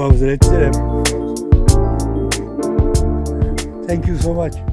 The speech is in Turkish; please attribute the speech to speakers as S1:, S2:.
S1: Tamam Hazretlerim. Thank you so much.